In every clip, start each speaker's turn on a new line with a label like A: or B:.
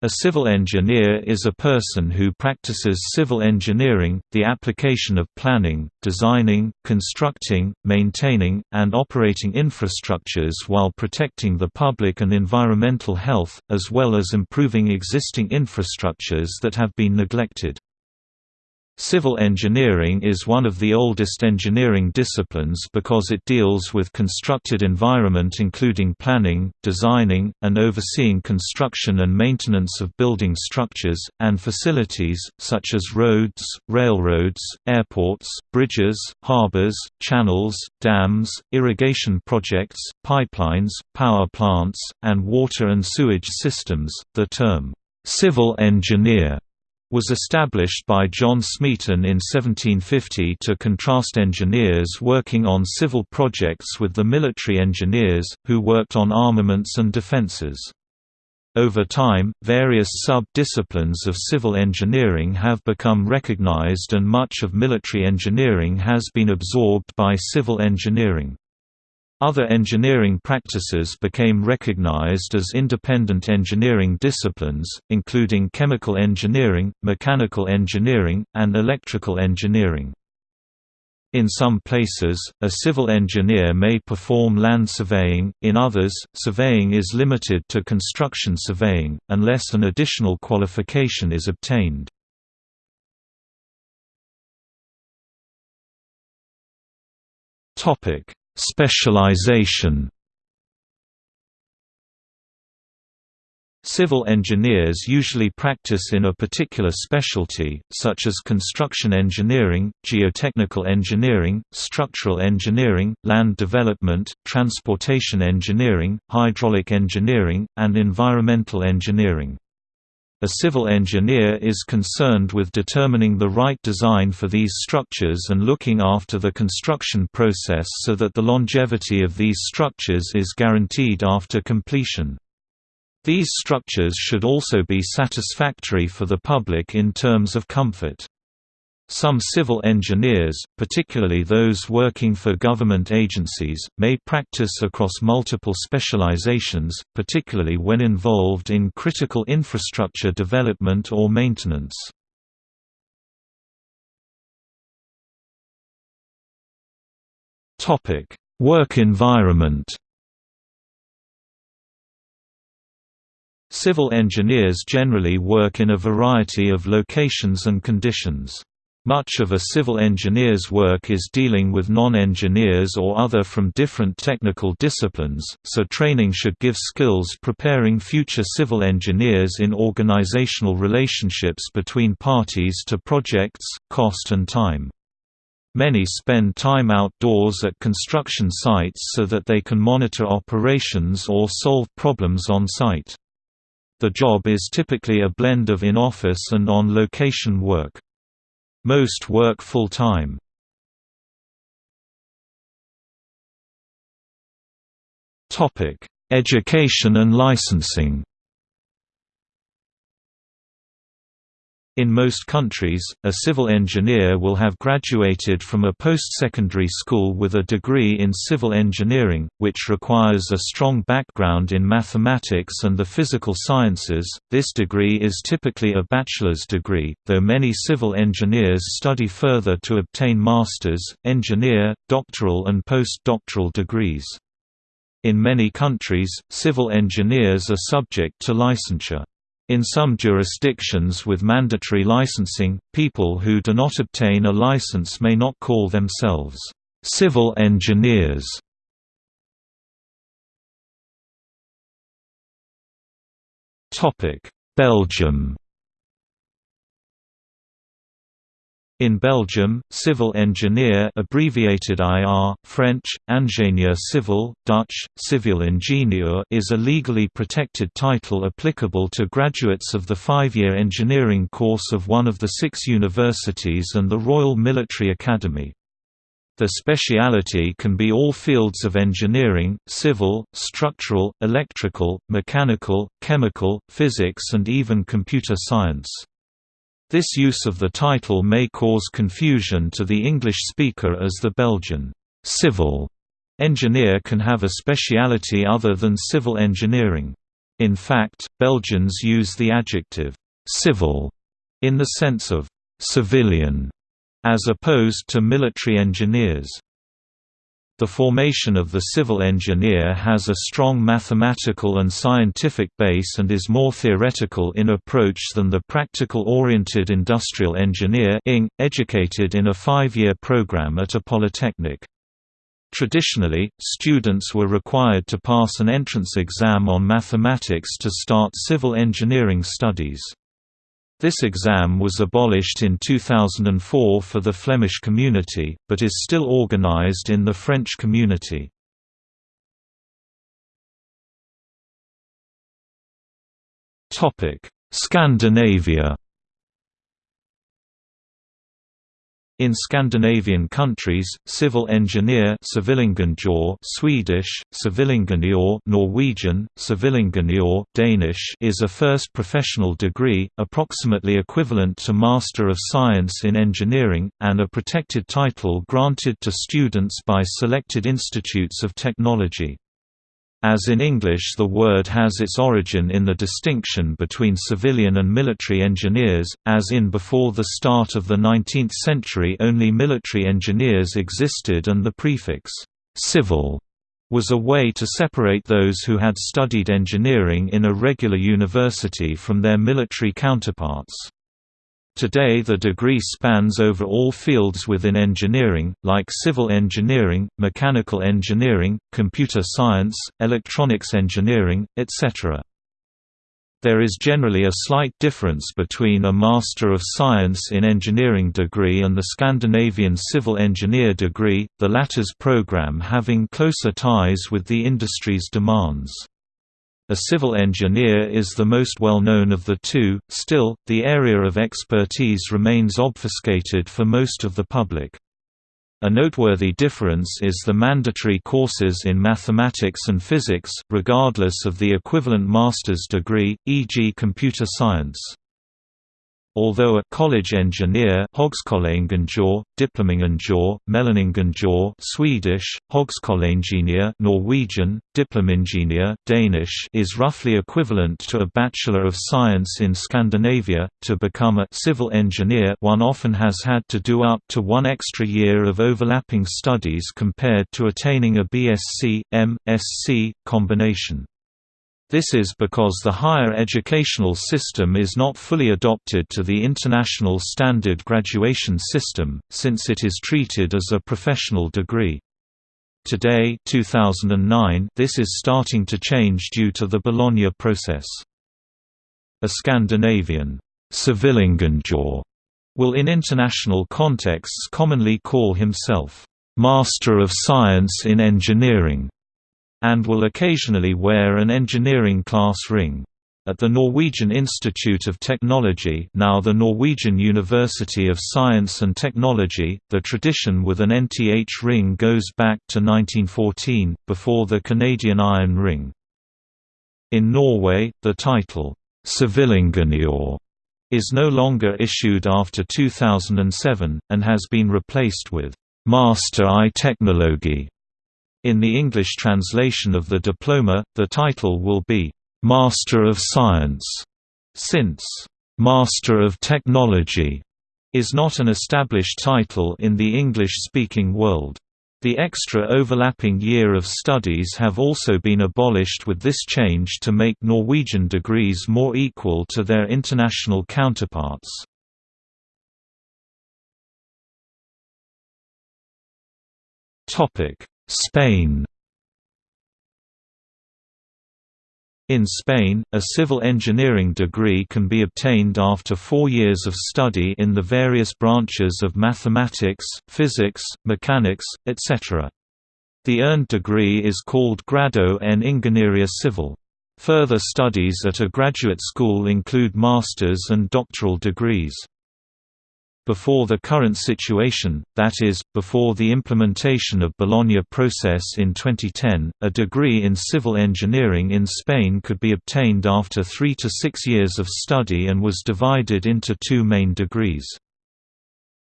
A: A civil engineer is a person who practices civil engineering, the application of planning, designing, constructing, maintaining, and operating infrastructures while protecting the public and environmental health, as well as improving existing infrastructures that have been neglected. Civil engineering is one of the oldest engineering disciplines because it deals with constructed environment including planning, designing, and overseeing construction and maintenance of building structures, and facilities, such as roads, railroads, airports, bridges, harbors, channels, dams, irrigation projects, pipelines, power plants, and water and sewage systems. The term, civil engineer was established by John Smeaton in 1750 to contrast engineers working on civil projects with the military engineers, who worked on armaments and defences. Over time, various sub-disciplines of civil engineering have become recognized and much of military engineering has been absorbed by civil engineering. Other engineering practices became recognized as independent engineering disciplines, including chemical engineering, mechanical engineering, and electrical engineering. In some places, a civil engineer may perform land surveying, in others, surveying is limited to construction surveying, unless an additional qualification is obtained. Specialization Civil engineers usually practice in a particular specialty, such as construction engineering, geotechnical engineering, structural engineering, land development, transportation engineering, hydraulic engineering, and environmental engineering. A civil engineer is concerned with determining the right design for these structures and looking after the construction process so that the longevity of these structures is guaranteed after completion. These structures should also be satisfactory for the public in terms of comfort. Some civil engineers, particularly those working for government agencies, may practice across multiple specializations, particularly when involved in critical infrastructure development or maintenance. Work environment Civil engineers generally work in a variety of locations and conditions. Much of a civil engineer's work is dealing with non-engineers or other from different technical disciplines, so training should give skills preparing future civil engineers in organizational relationships between parties to projects, cost and time. Many spend time outdoors at construction sites so that they can monitor operations or solve problems on site. The job is typically a blend of in-office and on-location work. Most work full-time. Education and licensing In most countries, a civil engineer will have graduated from a post-secondary school with a degree in civil engineering, which requires a strong background in mathematics and the physical sciences. This degree is typically a bachelor's degree, though many civil engineers study further to obtain master's, engineer, doctoral and post-doctoral degrees. In many countries, civil engineers are subject to licensure. In some jurisdictions with mandatory licensing, people who do not obtain a license may not call themselves civil engineers. Belgium In Belgium, civil engineer abbreviated IR, French, ingénieur civil, Dutch, civil ingenieur is a legally protected title applicable to graduates of the five-year engineering course of one of the six universities and the Royal Military Academy. The speciality can be all fields of engineering, civil, structural, electrical, mechanical, chemical, physics and even computer science. This use of the title may cause confusion to the English speaker as the Belgian civil engineer can have a speciality other than civil engineering. In fact, Belgians use the adjective «civil» in the sense of «civilian» as opposed to military engineers. The formation of the civil engineer has a strong mathematical and scientific base and is more theoretical in approach than the practical-oriented industrial engineer educated in a five-year program at a polytechnic. Traditionally, students were required to pass an entrance exam on mathematics to start civil engineering studies. This exam was abolished in 2004 for the Flemish community, but is still organized in the French community. Scandinavia In Scandinavian countries, civil engineer Swedish, Norwegian, Danish is a first professional degree, approximately equivalent to Master of Science in Engineering, and a protected title granted to students by selected institutes of technology. As in English the word has its origin in the distinction between civilian and military engineers, as in before the start of the 19th century only military engineers existed and the prefix, «civil» was a way to separate those who had studied engineering in a regular university from their military counterparts. Today the degree spans over all fields within engineering, like civil engineering, mechanical engineering, computer science, electronics engineering, etc. There is generally a slight difference between a Master of Science in Engineering degree and the Scandinavian Civil Engineer degree, the latter's program having closer ties with the industry's demands. A civil engineer is the most well-known of the two, still, the area of expertise remains obfuscated for most of the public. A noteworthy difference is the mandatory courses in mathematics and physics, regardless of the equivalent master's degree, e.g. computer science. Although a college engineer Högskoleingeniör, Diplomingenjör, Mellaningenjör Swedish, Högskoleingenieur Norwegian, Diplomingenjör Danish is roughly equivalent to a Bachelor of Science in Scandinavia, to become a civil engineer one often has had to do up to one extra year of overlapping studies compared to attaining a BSc, M.Sc, combination. This is because the higher educational system is not fully adopted to the international standard graduation system, since it is treated as a professional degree. Today 2009, this is starting to change due to the Bologna process. A Scandinavian civilingenjör will in international contexts commonly call himself Master of Science in Engineering and will occasionally wear an engineering class ring. At the Norwegian Institute of Technology now the Norwegian University of Science and Technology, the tradition with an NTH ring goes back to 1914, before the Canadian Iron Ring. In Norway, the title, Civilingenjør, is no longer issued after 2007, and has been replaced with Master i Teknologi. In the English translation of the diploma, the title will be, "'Master of Science' since, "'Master of Technology' is not an established title in the English-speaking world. The extra overlapping year of studies have also been abolished with this change to make Norwegian degrees more equal to their international counterparts. Topic: Spain In Spain, a civil engineering degree can be obtained after four years of study in the various branches of mathematics, physics, mechanics, etc. The earned degree is called Grado en Ingeniería Civil. Further studies at a graduate school include master's and doctoral degrees. Before the current situation, that is, before the implementation of Bologna process in 2010, a degree in civil engineering in Spain could be obtained after three to six years of study and was divided into two main degrees.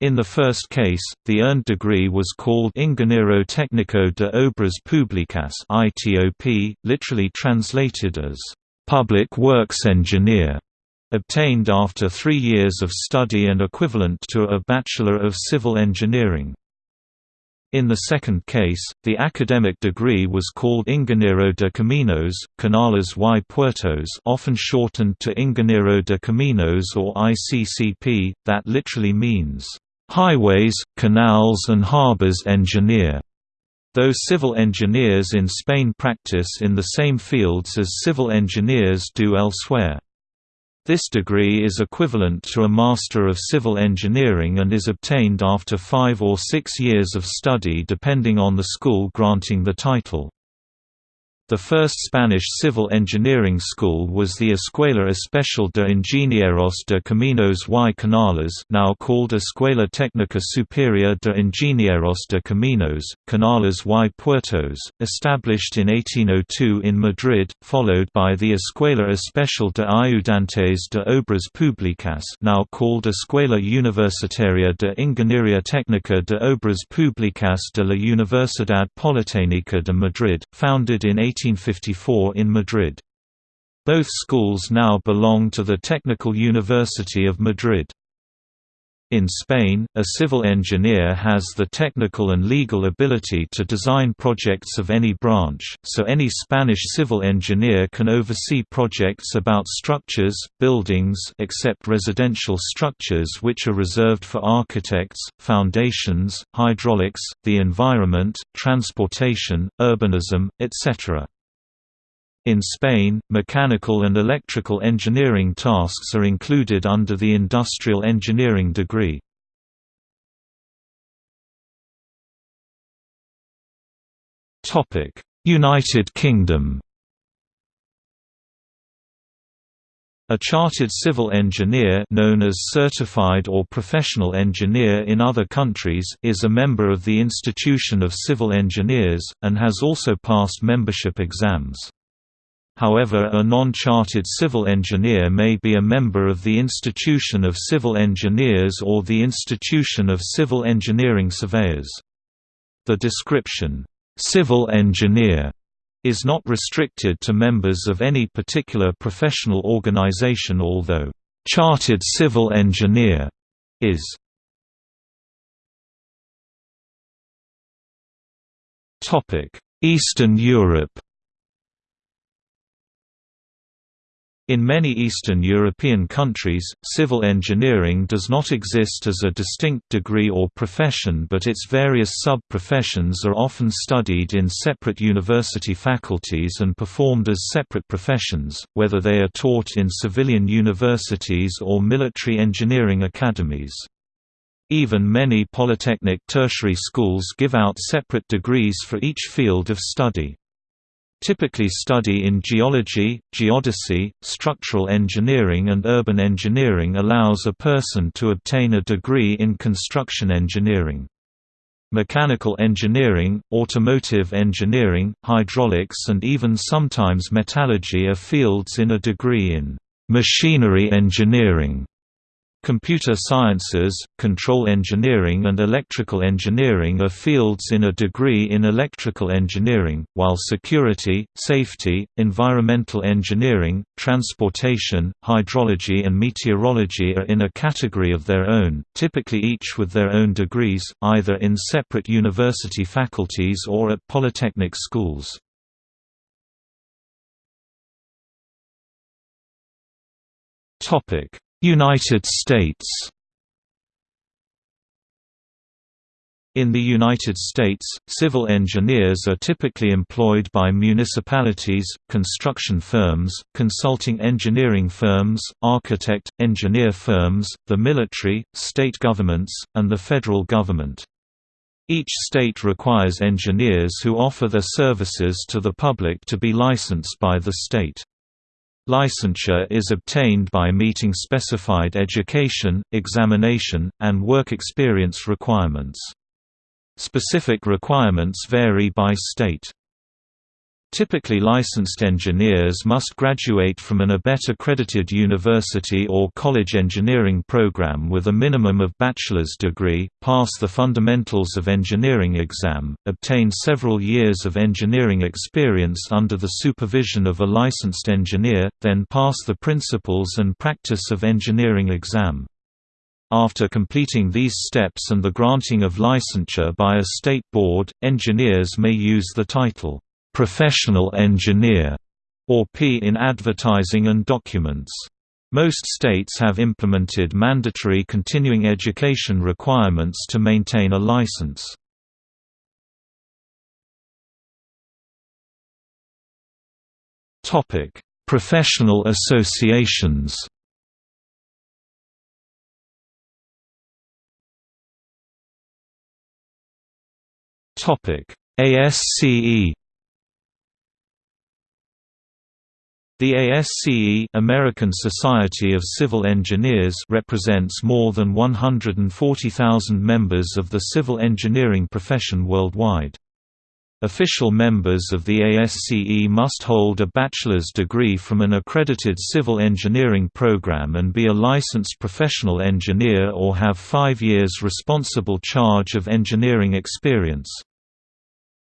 A: In the first case, the earned degree was called Ingeniero Técnico de Obras Públicas (ITOP), literally translated as public works engineer, obtained after three years of study and equivalent to a Bachelor of Civil Engineering. In the second case, the academic degree was called Ingeniero de Caminos, Canales y Puertos often shortened to Ingeniero de Caminos or ICCP, that literally means, "...highways, canals and harbors engineer." Though civil engineers in Spain practice in the same fields as civil engineers do elsewhere. This degree is equivalent to a Master of Civil Engineering and is obtained after five or six years of study depending on the school granting the title. The first Spanish civil engineering school was the Escuela Especial de Ingenieros de Caminos y Canales now called Escuela Técnica Superior de Ingenieros de Caminos, Canales y Puertos, established in 1802 in Madrid, followed by the Escuela Especial de Ayudantes de Obras Públicas now called Escuela Universitaria de Ingeniería Técnica de Obras Públicas de la Universidad Politécnica de Madrid, founded in 18 1954 in Madrid. Both schools now belong to the Technical University of Madrid. In Spain, a civil engineer has the technical and legal ability to design projects of any branch, so any Spanish civil engineer can oversee projects about structures, buildings except residential structures which are reserved for architects, foundations, hydraulics, the environment, transportation, urbanism, etc. In Spain, mechanical and electrical engineering tasks are included under the industrial engineering degree. United Kingdom A chartered civil engineer known as certified or professional engineer in other countries is a member of the Institution of Civil Engineers, and has also passed membership exams. However a non-chartered civil engineer may be a member of the Institution of Civil Engineers or the Institution of Civil Engineering Surveyors. The description, "'civil engineer' is not restricted to members of any particular professional organization although, "'chartered civil engineer' is Eastern Europe In many Eastern European countries, civil engineering does not exist as a distinct degree or profession but its various sub-professions are often studied in separate university faculties and performed as separate professions, whether they are taught in civilian universities or military engineering academies. Even many polytechnic tertiary schools give out separate degrees for each field of study typically study in geology, geodesy, structural engineering and urban engineering allows a person to obtain a degree in construction engineering. Mechanical engineering, automotive engineering, hydraulics and even sometimes metallurgy are fields in a degree in machinery engineering. Computer sciences, control engineering and electrical engineering are fields in a degree in electrical engineering, while security, safety, environmental engineering, transportation, hydrology and meteorology are in a category of their own, typically each with their own degrees, either in separate university faculties or at polytechnic schools. Topic United States In the United States, civil engineers are typically employed by municipalities, construction firms, consulting engineering firms, architect, engineer firms, the military, state governments, and the federal government. Each state requires engineers who offer their services to the public to be licensed by the state. Licensure is obtained by meeting specified education, examination, and work experience requirements. Specific requirements vary by state. Typically licensed engineers must graduate from an ABET accredited university or college engineering program with a minimum of bachelor's degree, pass the Fundamentals of Engineering exam, obtain several years of engineering experience under the supervision of a licensed engineer, then pass the Principles and Practice of Engineering exam. After completing these steps and the granting of licensure by a state board, engineers may use the title professional engineer, or P in advertising and documents. Most states have implemented mandatory continuing education requirements to maintain a license. Topic: Professional associations. Topic: ASCE The ASCE American Society of Civil Engineers represents more than 140,000 members of the civil engineering profession worldwide. Official members of the ASCE must hold a bachelor's degree from an accredited civil engineering program and be a licensed professional engineer or have five years responsible charge of engineering experience.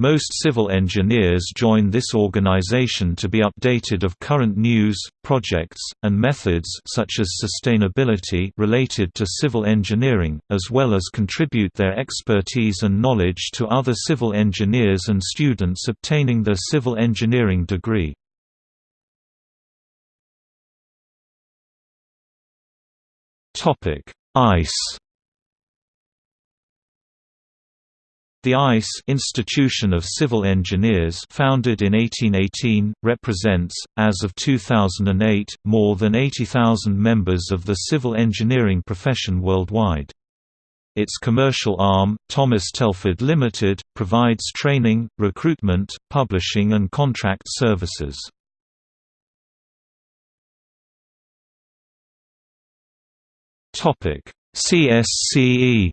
A: Most civil engineers join this organization to be updated of current news, projects, and methods such as sustainability related to civil engineering, as well as contribute their expertise and knowledge to other civil engineers and students obtaining their civil engineering degree. ICE The ICE Institution of Civil Engineers founded in 1818, represents, as of 2008, more than 80,000 members of the civil engineering profession worldwide. Its commercial arm, Thomas Telford Limited, provides training, recruitment, publishing and contract services. CSCE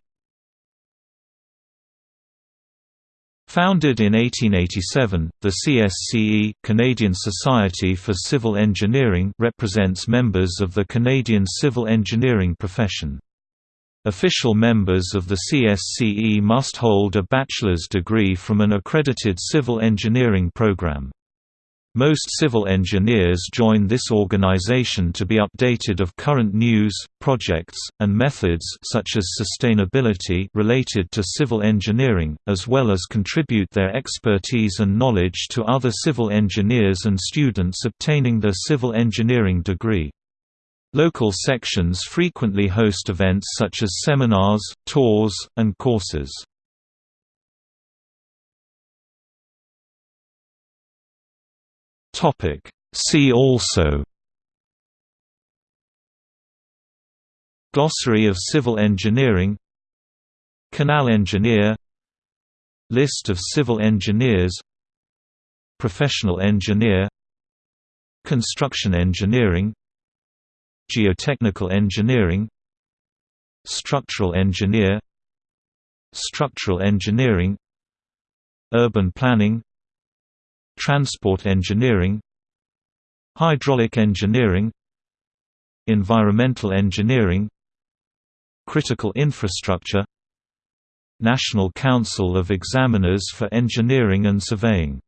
A: Founded in 1887, the CSCE Canadian Society for Civil Engineering represents members of the Canadian civil engineering profession. Official members of the CSCE must hold a bachelor's degree from an accredited civil engineering program. Most civil engineers join this organization to be updated of current news, projects, and methods such as sustainability related to civil engineering, as well as contribute their expertise and knowledge to other civil engineers and students obtaining their civil engineering degree. Local sections frequently host events such as seminars, tours, and courses. Topic. See also Glossary of civil engineering Canal engineer List of civil engineers Professional engineer Construction engineering Geotechnical engineering Structural engineer Structural engineering Urban planning Transport engineering Hydraulic engineering Environmental engineering Critical infrastructure National Council of Examiners for Engineering and Surveying